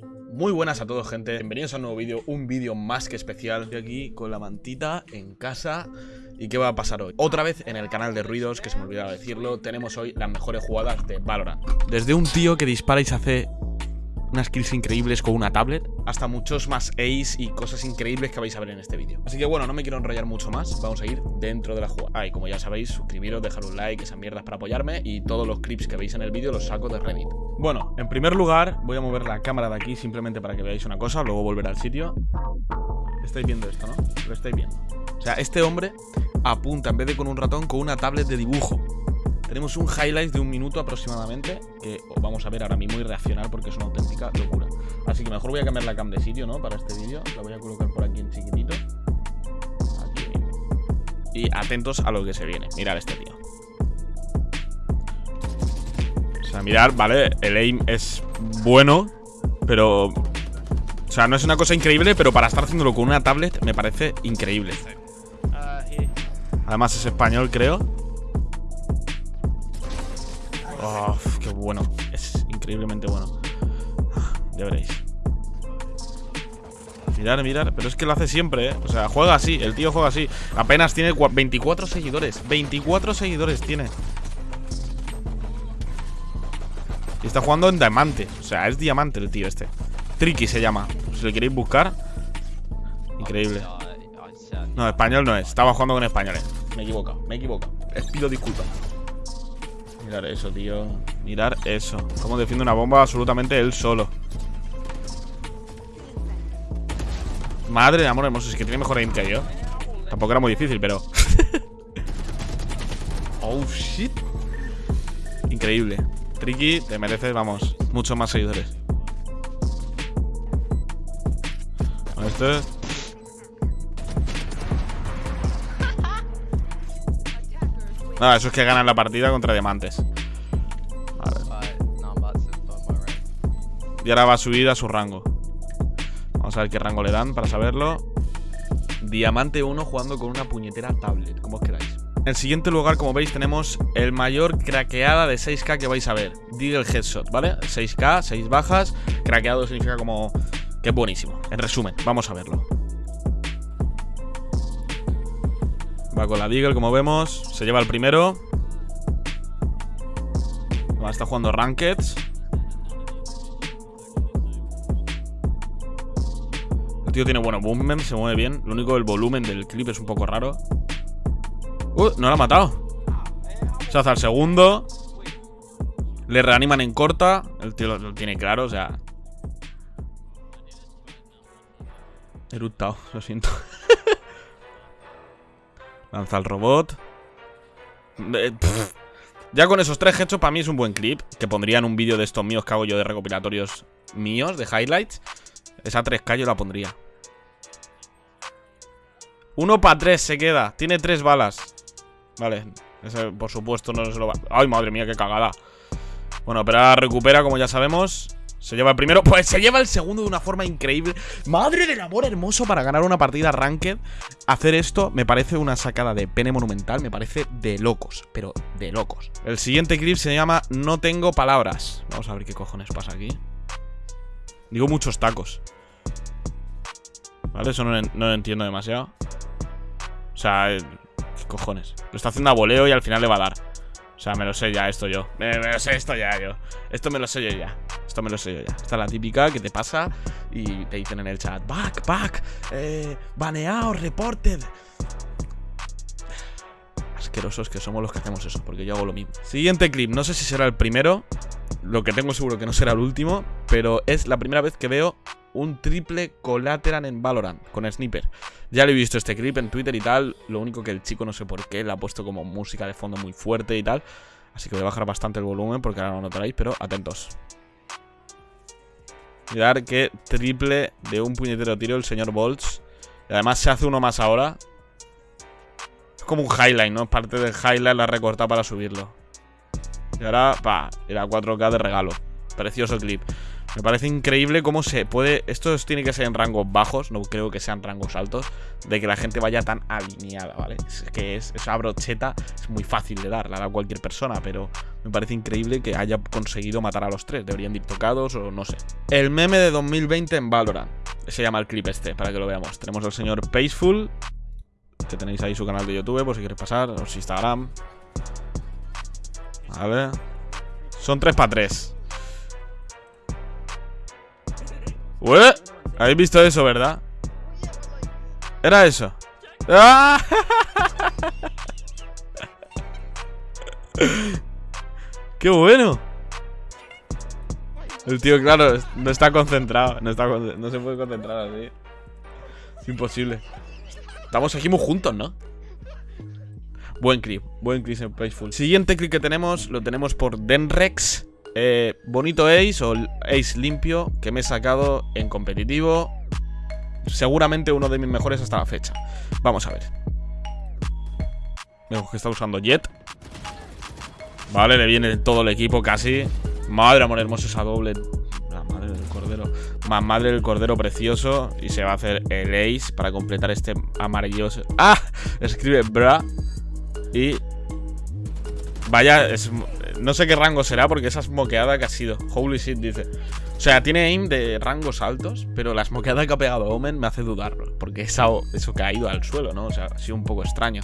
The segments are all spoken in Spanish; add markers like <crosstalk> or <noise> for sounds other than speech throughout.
Muy buenas a todos gente, bienvenidos a un nuevo vídeo, un vídeo más que especial. Estoy aquí con la mantita en casa. ¿Y qué va a pasar hoy? Otra vez en el canal de ruidos, que se me olvidaba decirlo Tenemos hoy las mejores jugadas de Valorant. Desde un tío que dispara y se hace unas kills increíbles con una tablet, hasta muchos más ace y cosas increíbles que vais a ver en este vídeo. Así que bueno, no me quiero enrollar mucho más, vamos a ir dentro de la jugada. Ah, y como ya sabéis, suscribiros, dejar un like, esas mierdas para apoyarme y todos los clips que veis en el vídeo los saco de Reddit. Bueno, en primer lugar, voy a mover la cámara de aquí simplemente para que veáis una cosa, luego volver al sitio. Estáis viendo esto, ¿no? Lo estáis viendo. O sea, este hombre apunta en vez de con un ratón, con una tablet de dibujo. Tenemos un highlight de un minuto aproximadamente Que vamos a ver ahora mismo y reaccionar porque es una auténtica locura. Así que mejor voy a cambiar la cam de sitio, ¿no? Para este vídeo. La voy a colocar por aquí en chiquitito. Aquí. Y atentos a lo que se viene. Mirad este tío. O sea, mirad, ¿vale? El aim es bueno Pero... O sea, no es una cosa increíble Pero para estar haciéndolo con una tablet me parece increíble. Además es español, creo Oh, qué bueno. Es increíblemente bueno. Ya veréis. Mirar, mirar. Pero es que lo hace siempre, ¿eh? O sea, juega así. El tío juega así. Apenas tiene 24 seguidores. 24 seguidores tiene. Y está jugando en diamante. O sea, es diamante el tío este. Tricky se llama. Si lo queréis buscar. Increíble. No, español no es. Estaba jugando con españoles. Me he equivocado. Me he equivocado. Les pido disculpas. Mirar eso, tío. Mirar eso. Cómo defiende una bomba absolutamente él solo. Madre de amor hermoso Es que tiene mejor aim que yo. Tampoco era muy difícil, pero <laughs> Oh, shit. Increíble. Tricky, te mereces, vamos Muchos más seguidores. Este No, eso es que ganan la partida contra diamantes. Vale. Y ahora va a subir a su rango. Vamos a ver qué rango le dan para saberlo. Diamante 1 jugando con una puñetera tablet, como os queráis. En el siguiente lugar, como veis, tenemos el mayor craqueada de 6k que vais a ver. Deagle Headshot, ¿vale? 6k, 6 bajas. Craqueado significa como que es buenísimo. En resumen, vamos a verlo. Va con la Deagle, como vemos. Se lleva el primero. está jugando Rankeds. El tío tiene bueno movement, se mueve bien. Lo único, el volumen del clip es un poco raro. ¡Uh! No lo ha matado. Se hace al segundo. Le reaniman en corta. El tío lo, tiene claro, o sea. Eruptado, lo siento. <laughs> Lanza el robot. Eh, ya con esos tres hechos, para mí es un buen clip. Que pondría en un vídeo de estos míos que hago yo de recopilatorios míos, de highlights. Esa 3K yo la pondría. Uno para tres se queda. Tiene tres balas. Vale. Ese, por supuesto, no se lo va. Ay, madre mía, qué cagada. Bueno, pero ahora recupera, como ya sabemos. Se lleva el primero, <laughs> pues se lleva el segundo de una forma increíble. Madre del amor hermoso para ganar una partida ranked. Hacer esto me parece una sacada de pene monumental Me parece de locos, pero de locos. El siguiente clip se llama No tengo palabras. Vamos a ver qué cojones pasa aquí. Digo muchos tacos. Vale, eso no, lo entiendo demasiado. O sea, ¿qué cojones? Lo está haciendo a voleo y al final le va a dar O sea, me lo sé ya esto yo me lo sé esto ya yo Esto me lo sé yo ya esto me lo sé yo ya. Esta es la típica que te pasa y te dicen en el chat, back, back, eh, baneado, reported. Asquerosos que somos los que hacemos eso, porque yo hago lo mismo. Siguiente clip, no sé si será el primero, lo que tengo seguro que no será el último, pero es la primera vez que veo un triple collateral en Valorant con Sniper. Ya lo he visto este clip en Twitter y tal, lo único que el chico no sé por qué le ha puesto como música de fondo muy fuerte y tal. Así que voy a bajar bastante el volumen porque ahora no lo notaréis, pero atentos. Mirar qué triple de un puñetero tiro el señor Bolts. Y además se hace uno más ahora. Es como un highlight, ¿no? Parte del highlight la recortado para subirlo. Y ahora, pa, era 4K de regalo. Precioso clip. Me parece increíble cómo se puede... Esto tiene que ser en rangos bajos, no creo que sean rangos altos, de que la gente vaya tan alineada, ¿vale? Es que es, esa brocheta es muy fácil de dar, la da cualquier persona, pero me parece increíble que haya conseguido matar a los tres. Deberían ir tocados o no sé. El meme de 2020 en Valorant. Se llama el clip este, para que lo veamos. Tenemos al señor Paceful, que tenéis ahí su canal de YouTube, por si queréis pasar, o su Instagram. Vale. Son 3 para 3. ¿Habéis visto eso, verdad? Era eso. ¡Ah! <laughs> ¡Qué bueno! El tío, claro, no está concentrado. No, está no se puede concentrar así. Imposible. Estamos aquí muy juntos, ¿no? Buen clip, buen clip en Playful. Siguiente clip que tenemos, lo tenemos por Denrex. Eh, bonito ace o ace limpio que me he sacado en competitivo. Seguramente uno de mis mejores hasta la fecha. Vamos a ver. Vemos que está usando Jet. Vale, le viene todo el equipo casi. Madre amor hermoso esa doble. La madre del cordero. Más madre del cordero precioso. Y se va a hacer el ace para completar este amarilloso. ¡Ah! Escribe bra. Y... Vaya, no sé qué rango será porque esa smokeada que ha sido. Holy shit, dice. O sea, tiene aim de rangos altos, pero la smokeada que ha pegado Omen me hace dudarlo. Porque eso, que ha ido al suelo, ¿no? O sea, ha sido un poco extraño.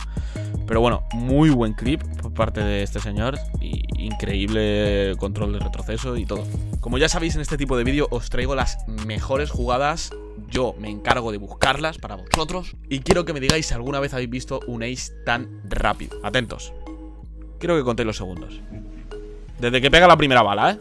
Pero bueno, muy buen clip por parte de este señor. Y increíble control de retroceso y todo. Como ya sabéis, en este tipo de vídeo os traigo las mejores jugadas yo me encargo de buscarlas para vosotros y quiero que me digáis si alguna vez habéis visto un ace tan rápido. Atentos. Quiero que contéis los segundos. Desde que pega la primera bala, ¿eh?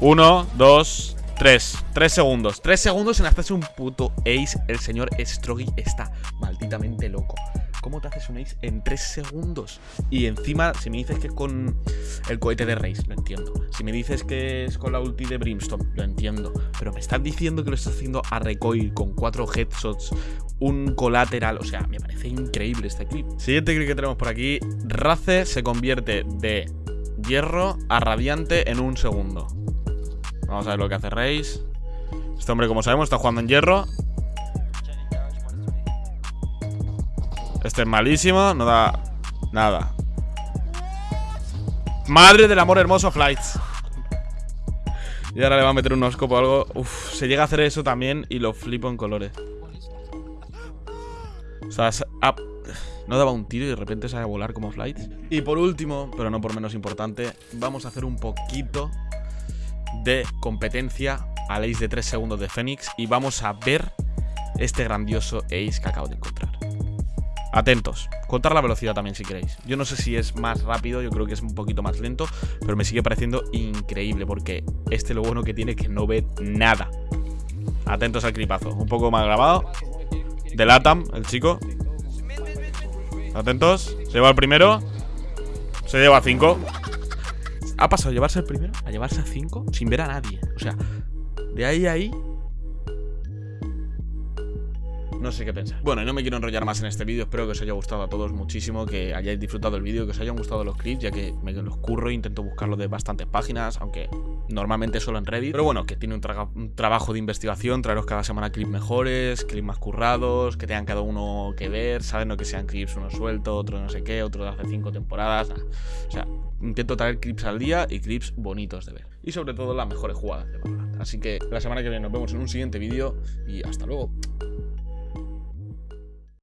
Uno, dos, tres. Tres segundos. Tres segundos en hacerse un puto ace. El señor Strogi está malditamente loco. ¿Cómo te haces un ace en 3 segundos? Y encima, si me dices que es con el cohete de Race, lo entiendo. Si me dices que es con la ulti de Brimstone, lo entiendo. Pero me estás diciendo que lo estás haciendo a recoil con 4 headshots, un colateral. O sea, me parece increíble este clip. Siguiente clip que tenemos por aquí. Race se convierte de hierro a radiante en un segundo. Vamos a ver lo que hace Race. Este hombre, como sabemos, está jugando en hierro. Este es malísimo, no da nada. Madre del amor hermoso, Flights. Y ahora le va a meter un oscopo o algo. Uf, se llega a hacer eso también y lo flipo en colores. O sea, no daba un tiro y de repente sale a volar como Flights. Y por último, pero no por menos importante, vamos a hacer un poquito de competencia al ace de 3 segundos de Fénix y vamos a ver este grandioso ace que acabo de encontrar. Atentos, contar la velocidad también si queréis. Yo no sé si es más rápido, yo creo que es un poquito más lento Pero me sigue pareciendo increíble Porque este lo bueno que tiene es que no ve nada. Atentos al clipazo. Un poco más grabado. De Latam, el chico. Atentos, se lleva el primero. Se lleva a 5 Ha pasado a llevarse el primero A llevarse a 5 sin ver a nadie. O sea, de ahí a ahí no sé qué pensar. Bueno, no me quiero enrollar más en este vídeo, espero que os haya gustado a todos muchísimo, que hayáis disfrutado el vídeo, que os hayan gustado los clips, ya que me los curro e intento buscarlo de bastantes páginas, aunque normalmente solo en Reddit. Pero bueno, que tiene un, trabajo de investigación, traeros cada semana clips mejores, clips más currados, que tengan cada uno que ver, ¿sabes? No que sean clips uno suelto, otro no sé qué, otro de hace cinco temporadas, O sea, intento traer clips al día y clips bonitos de ver. Y sobre todo las mejores jugadas de Valorant. Así que la semana que viene nos vemos en un siguiente vídeo y hasta luego.